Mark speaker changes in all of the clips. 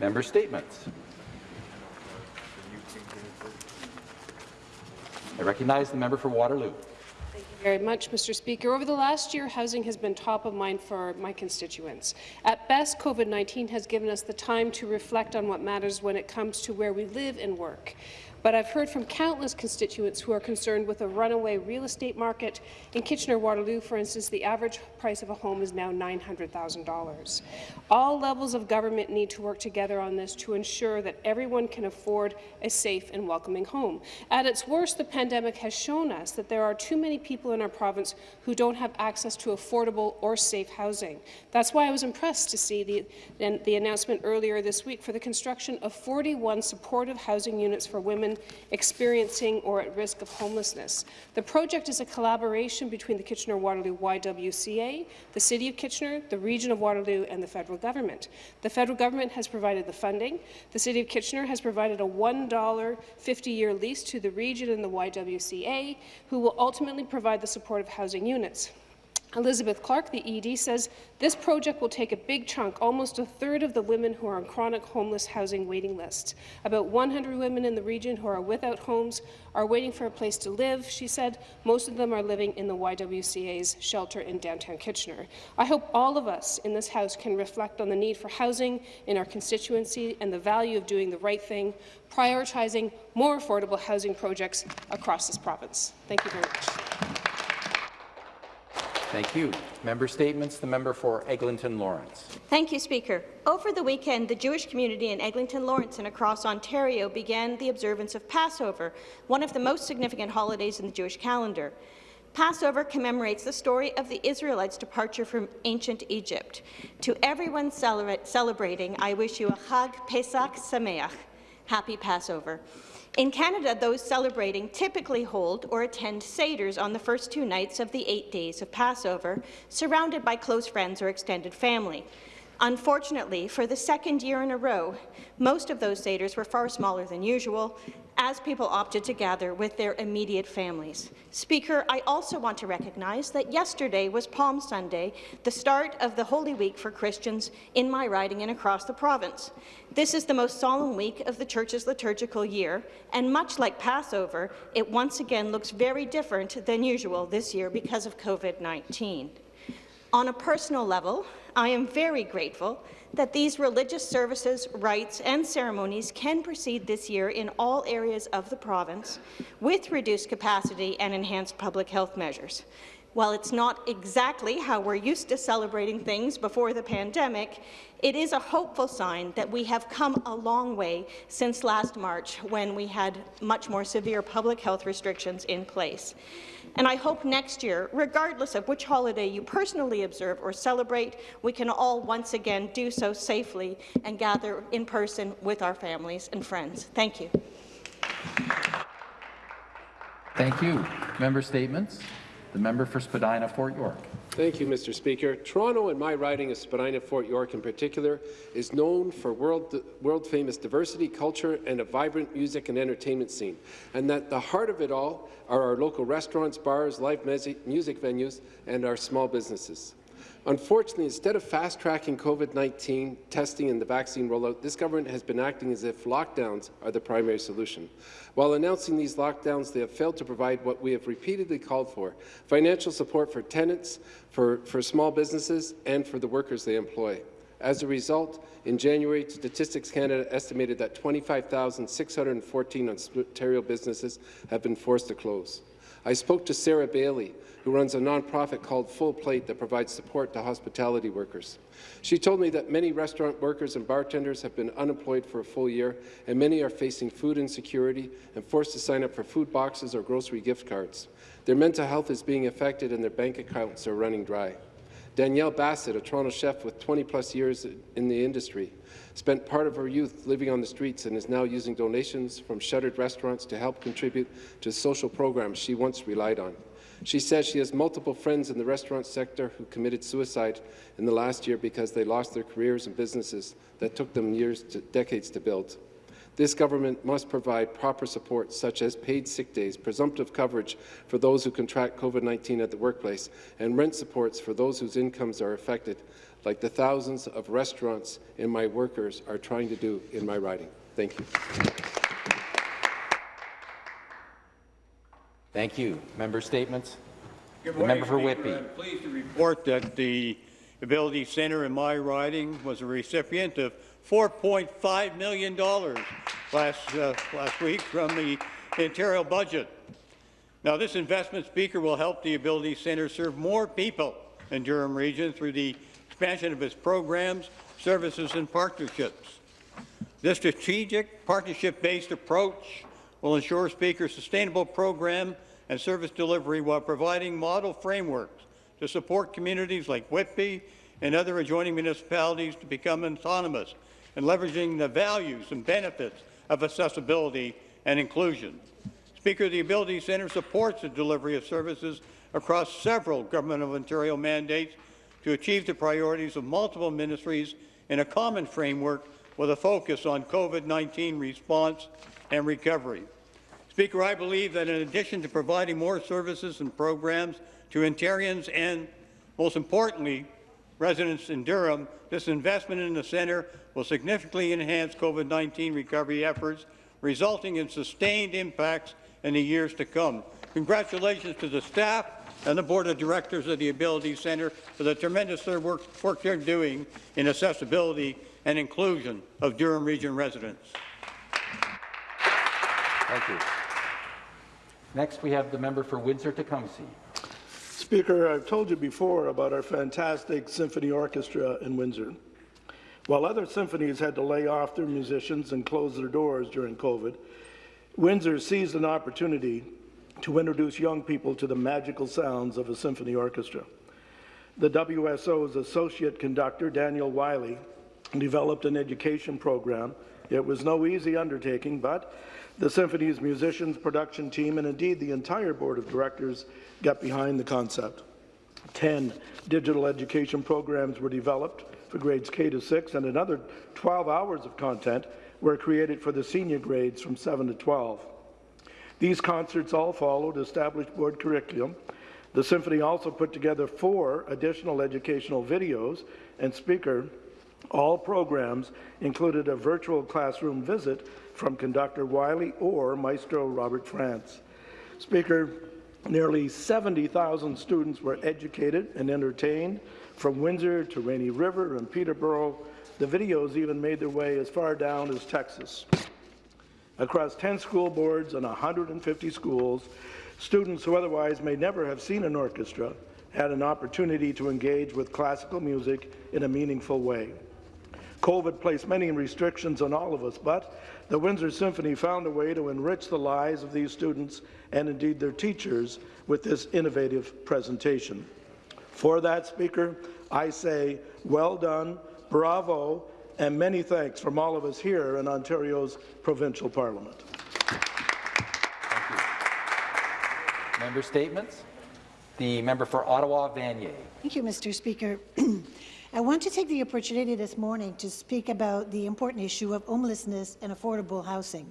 Speaker 1: Member statements. I recognize the member for Waterloo.
Speaker 2: Thank you very much, Mr. Speaker. Over the last year, housing has been top of mind for my constituents. At best, COVID-19 has given us the time to reflect on what matters when it comes to where we live and work. But I've heard from countless constituents who are concerned with a runaway real estate market. In Kitchener-Waterloo, for instance, the average price of a home is now $900,000. All levels of government need to work together on this to ensure that everyone can afford a safe and welcoming home. At its worst, the pandemic has shown us that there are too many people in our province who don't have access to affordable or safe housing. That's why I was impressed to see the, the announcement earlier this week for the construction of 41 supportive housing units for women women experiencing or at risk of homelessness. The project is a collaboration between the Kitchener-Waterloo YWCA, the City of Kitchener, the Region of Waterloo, and the federal government. The federal government has provided the funding. The City of Kitchener has provided a $1 50-year lease to the region and the YWCA, who will ultimately provide the supportive housing units. Elizabeth Clark, the ED, says this project will take a big chunk, almost a third of the women who are on chronic homeless housing waiting lists. About 100 women in the region who are without homes are waiting for a place to live, she said. Most of them are living in the YWCA's shelter in downtown Kitchener. I hope all of us in this House can reflect on the need for housing in our constituency and the value of doing the right thing, prioritizing more affordable housing projects across this province. Thank you very much.
Speaker 1: Thank you. Member statements. The member for Eglinton Lawrence.
Speaker 3: Thank you, Speaker. Over the weekend, the Jewish community in Eglinton Lawrence and across Ontario began the observance of Passover, one of the most significant holidays in the Jewish calendar. Passover commemorates the story of the Israelites' departure from ancient Egypt. To everyone celebrating, I wish you a Chag Pesach Sameach, Happy Passover. In Canada, those celebrating typically hold or attend Seders on the first two nights of the eight days of Passover, surrounded by close friends or extended family. Unfortunately, for the second year in a row, most of those Seders were far smaller than usual, as people opted to gather with their immediate families. Speaker, I also want to recognize that yesterday was Palm Sunday, the start of the Holy Week for Christians in my riding and across the province. This is the most solemn week of the Church's liturgical year, and much like Passover, it once again looks very different than usual this year because of COVID-19. On a personal level, I am very grateful that these religious services, rites and ceremonies can proceed this year in all areas of the province with reduced capacity and enhanced public health measures. While it's not exactly how we're used to celebrating things before the pandemic, it is a hopeful sign that we have come a long way since last March when we had much more severe public health restrictions in place. And I hope next year, regardless of which holiday you personally observe or celebrate, we can all once again do so safely and gather in person with our families and friends. Thank you.
Speaker 1: Thank you. Member statements. The member for Spadina, Fort York.
Speaker 4: Thank you, Mr. Speaker. Toronto and my riding of Spadina, Fort York in particular, is known for world-famous world diversity, culture, and a vibrant music and entertainment scene, and that the heart of it all are our local restaurants, bars, live music venues, and our small businesses. Unfortunately, instead of fast-tracking COVID-19 testing and the vaccine rollout, this government has been acting as if lockdowns are the primary solution. While announcing these lockdowns, they have failed to provide what we have repeatedly called for, financial support for tenants, for, for small businesses, and for the workers they employ. As a result, in January, Statistics Canada estimated that 25,614 Ontario businesses have been forced to close. I spoke to Sarah Bailey, who runs a nonprofit called Full Plate that provides support to hospitality workers. She told me that many restaurant workers and bartenders have been unemployed for a full year, and many are facing food insecurity and forced to sign up for food boxes or grocery gift cards. Their mental health is being affected and their bank accounts are running dry. Danielle Bassett, a Toronto chef with 20-plus years in the industry, spent part of her youth living on the streets and is now using donations from shuttered restaurants to help contribute to social programs she once relied on. She says she has multiple friends in the restaurant sector who committed suicide in the last year because they lost their careers and businesses that took them years to decades to build. This government must provide proper support, such as paid sick days, presumptive coverage for those who contract COVID-19 at the workplace, and rent supports for those whose incomes are affected, like the thousands of restaurants and my workers are trying to do in my riding. Thank you.
Speaker 1: Thank you. Member statements?
Speaker 5: Good
Speaker 1: The
Speaker 5: morning,
Speaker 1: member for
Speaker 5: Speaker.
Speaker 1: Whitby.
Speaker 5: I'm pleased to report that the Ability Centre in my riding was a recipient of $4.5 million last, uh, last week from the Ontario budget. Now, this investment, Speaker, will help the Ability Centre serve more people in Durham Region through the expansion of its programs, services and partnerships. This strategic, partnership-based approach will ensure Speaker sustainable program and service delivery while providing model frameworks to support communities like Whitby and other adjoining municipalities to become autonomous and leveraging the values and benefits of accessibility and inclusion. Speaker, the Ability Centre supports the delivery of services across several Government of Ontario mandates to achieve the priorities of multiple ministries in a common framework with a focus on COVID-19 response and recovery. Speaker, I believe that in addition to providing more services and programs to Ontarians and, most importantly, residents in Durham, this investment in the centre will significantly enhance COVID-19 recovery efforts, resulting in sustained impacts in the years to come. Congratulations to the staff and the Board of Directors of the Ability Centre for the tremendous work, work they're doing in accessibility and inclusion of Durham Region residents.
Speaker 1: Thank you. Next, we have the member for Windsor-Tecumseh.
Speaker 6: Speaker, I've told you before about our fantastic symphony orchestra in Windsor. While other symphonies had to lay off their musicians and close their doors during COVID, Windsor seized an opportunity to introduce young people to the magical sounds of a symphony orchestra. The WSO's associate conductor, Daniel Wiley, developed an education program. It was no easy undertaking, but the symphony's musicians, production team, and indeed the entire board of directors got behind the concept. Ten digital education programs were developed for grades K to 6, and another 12 hours of content were created for the senior grades from 7 to 12. These concerts all followed established board curriculum. The symphony also put together four additional educational videos, and speaker, all programs included a virtual classroom visit from conductor Wiley or maestro Robert Franz. Speaker, nearly 70,000 students were educated and entertained from Windsor to Rainy River and Peterborough. The videos even made their way as far down as Texas. Across 10 school boards and 150 schools, students who otherwise may never have seen an orchestra had an opportunity to engage with classical music in a meaningful way. COVID placed many restrictions on all of us, but the Windsor Symphony found a way to enrich the lives of these students and indeed their teachers with this innovative presentation. For that, Speaker, I say well done, bravo, and many thanks from all of us here in Ontario's provincial parliament.
Speaker 1: Member statements? The member for Ottawa, Vanier.
Speaker 7: Thank you, Mr. Speaker. I want to take the opportunity this morning to speak about the important issue of homelessness and affordable housing.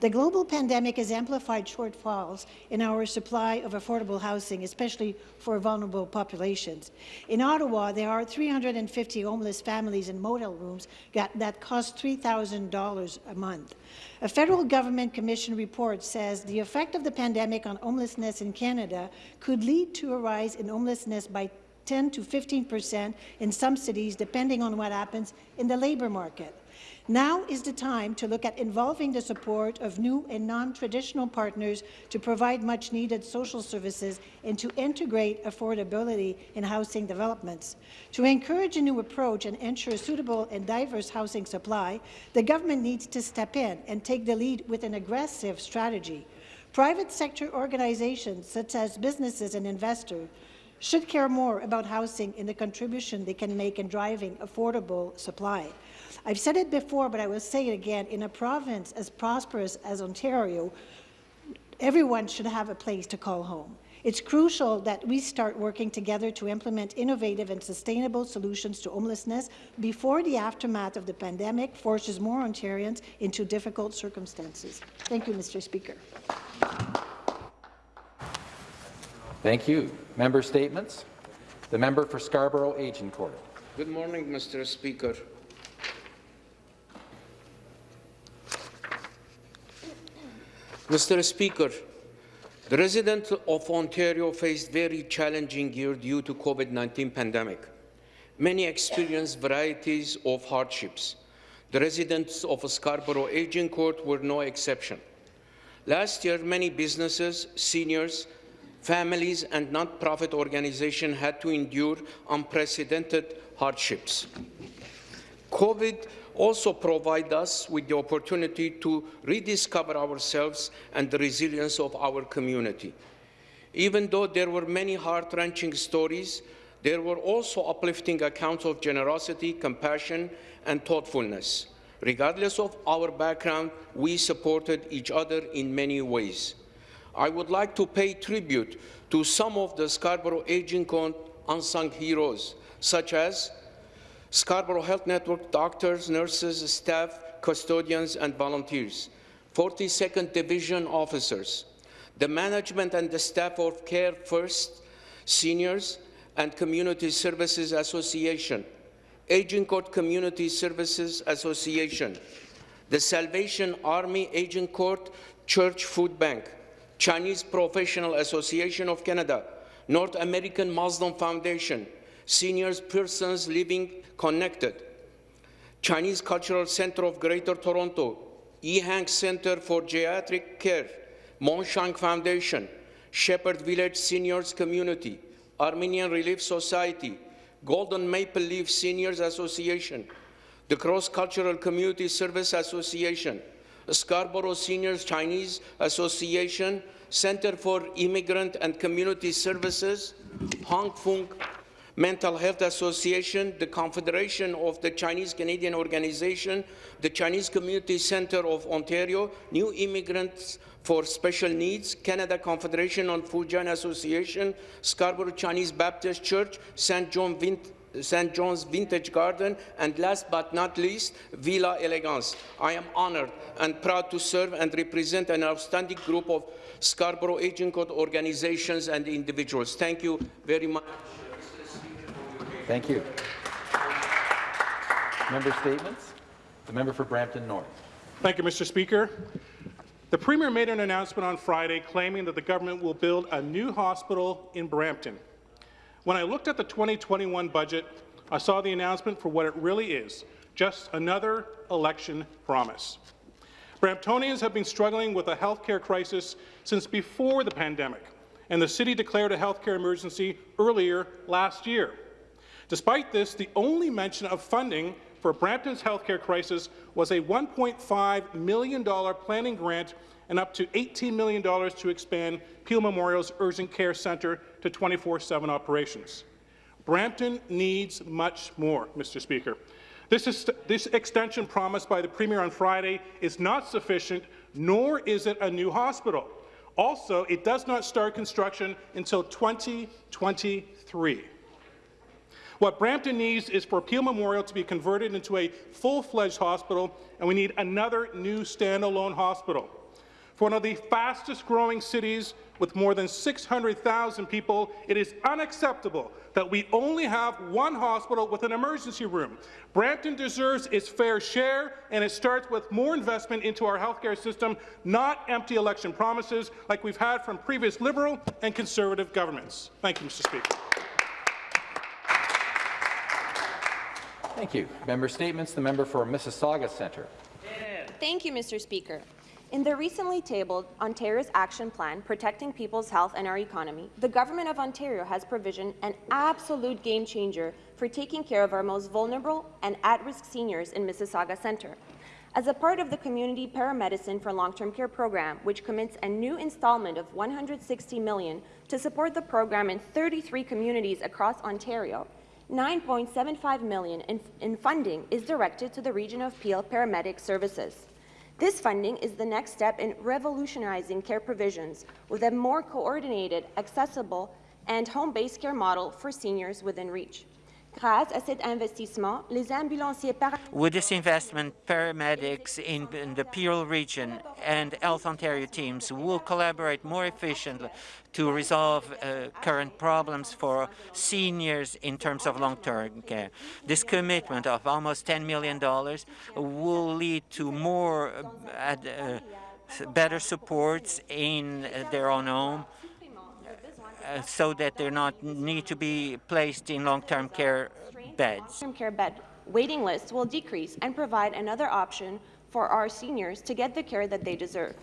Speaker 7: The global pandemic has amplified shortfalls in our supply of affordable housing, especially for vulnerable populations. In Ottawa, there are 350 homeless families in motel rooms that cost $3,000 a month. A federal government commission report says the effect of the pandemic on homelessness in Canada could lead to a rise in homelessness by 10 to 15 percent in some cities, depending on what happens in the labour market. Now is the time to look at involving the support of new and non-traditional partners to provide much-needed social services and to integrate affordability in housing developments. To encourage a new approach and ensure suitable and diverse housing supply, the government needs to step in and take the lead with an aggressive strategy. Private sector organizations, such as businesses and investors, should care more about housing and the contribution they can make in driving affordable supply. I've said it before, but I will say it again. In a province as prosperous as Ontario, everyone should have a place to call home. It's crucial that we start working together to implement innovative and sustainable solutions to homelessness before the aftermath of the pandemic forces more Ontarians into difficult circumstances. Thank you, Mr. Speaker.
Speaker 1: Thank you. Member statements. The member for Scarborough Agincourt.
Speaker 8: Good morning, Mr. Speaker. Mr. Speaker, the residents of Ontario faced very challenging year due to COVID-19 pandemic. Many experienced varieties of hardships. The residents of Scarborough Agincourt were no exception. Last year, many businesses, seniors, families and non-profit organizations had to endure unprecedented hardships. COVID also provided us with the opportunity to rediscover ourselves and the resilience of our community. Even though there were many heart-wrenching stories, there were also uplifting accounts of generosity, compassion, and thoughtfulness. Regardless of our background, we supported each other in many ways. I would like to pay tribute to some of the Scarborough Agincourt unsung heroes, such as Scarborough Health Network doctors, nurses, staff, custodians, and volunteers, 42nd Division officers, the management and the staff of Carefirst, seniors, and Community Services Association, Agincourt Community Services Association, the Salvation Army Agincourt Church Food Bank, Chinese Professional Association of Canada, North American Muslim Foundation, Seniors Persons Living Connected, Chinese Cultural Center of Greater Toronto, Yee Hong Center for Geriatric Care, Mon Sheong Foundation, Shepherd Village Seniors Community, Armenian Relief Society, Golden Maple Leaf Seniors Association, the Cross Cultural Community Service Association, Scarborough Seniors Chinese Association, Center for Immigrant and Community Services, Hong Fung Mental Health Association, the Confederation of the Chinese Canadian Organization, the Chinese Community Centre of Ontario, New Immigrants for Special Needs, Canada Confederation on Fujian Association, Scarborough Chinese Baptist Church, St. John Vint St. John's Vintage Garden, and last but not least, Villa Elegance. I am honored and proud to serve and represent an outstanding group of Scarborough Agincourt organizations and individuals. Thank you very much.
Speaker 1: Thank you. Member statements. The member for Brampton North.
Speaker 9: Thank you, Mr. Speaker. The Premier made an announcement on Friday claiming that the government will build a new hospital in Brampton. When I looked at the 2021 budget, I saw the announcement for what it really is, just another election promise. Bramptonians have been struggling with a healthcare crisis since before the pandemic, and the city declared a healthcare emergency earlier last year. Despite this, the only mention of funding for Brampton's healthcare crisis was a $1.5 million planning grant and up to $18 million to expand Peel Memorial's Urgent Care Centre to 24-7 operations. Brampton needs much more, Mr. Speaker. This, is, this, extension promised by the Premier on Friday is not sufficient, nor is it a new hospital. Also, it does not start construction until 2023. What Brampton needs is for Peel Memorial to be converted into a full-fledged hospital, and we need another new standalone hospital. For one of the fastest-growing cities with more than 600,000 people, it is unacceptable that we only have one hospital with an emergency room. Brampton deserves its fair share, and it starts with more investment into our healthcare system, not empty election promises like we've had from previous Liberal and Conservative governments. Thank you, Mr. Speaker.
Speaker 1: Thank you. Member statements. The member for Mississauga Centre.
Speaker 10: Thank you, Mr. Speaker. In the recently tabled Ontario's Action Plan Protecting People's Health and Our Economy, the Government of Ontario has provisioned an absolute game changer for taking care of our most vulnerable and at-risk seniors in Mississauga Centre. As a part of the Community Paramedicine for Long-Term Care program, which commits a new installment of 160 million to support the program in 33 communities across Ontario, 9.75 million in, in funding is directed to the region of Peel paramedic services. This funding is the next step in revolutionizing care provisions with a more coordinated, accessible, and home-based care model for seniors within reach. Grâce à cet investissement, les ambulanciers
Speaker 11: With this investment, paramedics in, in the Peel region and Health Ontario teams will collaborate more efficiently to resolve uh, current problems for seniors in terms of long-term care. This commitment of almost $10 million will lead to more uh, uh, better supports in their own home, uh, so that they're not need to be placed in long-term care beds.
Speaker 10: long-term care bed waiting lists will decrease and provide another option for our seniors to get the care that they deserve.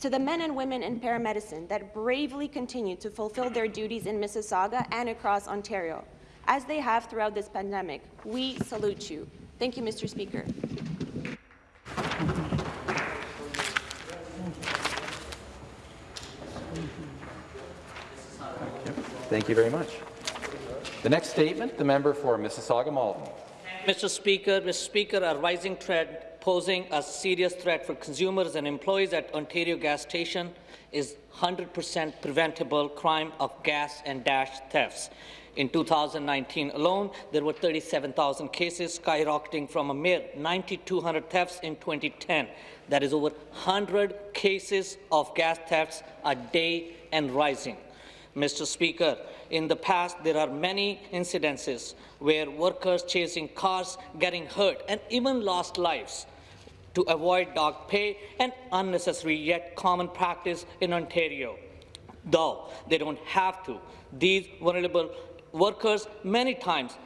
Speaker 10: To the men and women in paramedicine that bravely continue to fulfill their duties in Mississauga and across Ontario, as they have throughout this pandemic, we salute you. Thank you, Mr. Speaker.
Speaker 1: Thank you very much. The next statement, the member for Mississauga Malton.
Speaker 12: Mr. Speaker, Mr. Speaker, a rising threat posing a serious threat for consumers and employees at Ontario gas station is 100% preventable crime of gas and dash thefts. In 2019 alone, there were 37,000 cases, skyrocketing from a mere 9,200 thefts in 2010. That is over 100 cases of gas thefts a day and rising. Mr. Speaker, in the past, there are many incidences where workers chasing cars, getting hurt, and even lost lives to avoid dog pay, an unnecessary yet common practice in Ontario. Though they don't have to, these vulnerable workers many times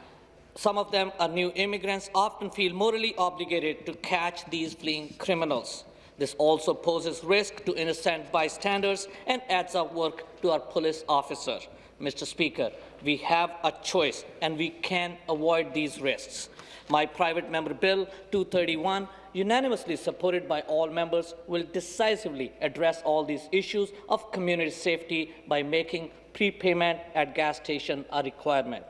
Speaker 12: some of them are new immigrants, often feel morally obligated to catch these fleeing criminals. This also poses risk to innocent bystanders and adds up work to our police officer. Mr. Speaker, we have a choice and we can avoid these risks. My private member bill 231, unanimously supported by all members, will decisively address all these issues of community safety by making prepayment at gas station a requirement.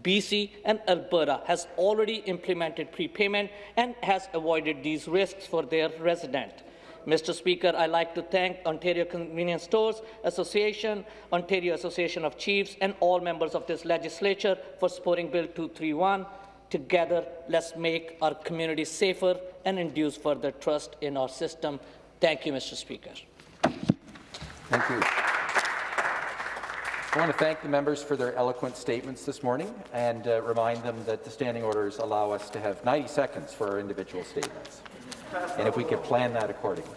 Speaker 12: BC and Alberta has already implemented prepayment and has avoided these risks for their residents. Mr. Speaker, I'd like to thank Ontario Convenience Stores Association, Ontario Association of Chiefs, and all members of this legislature for supporting Bill 231. Together, let's make our communities safer and induce further trust in our system. Thank you, Mr. Speaker.
Speaker 1: Thank you. I want to thank the members for their eloquent statements this morning and uh, remind them that the standing orders allow us to have 90 seconds for our individual statements. And if we could plan that accordingly.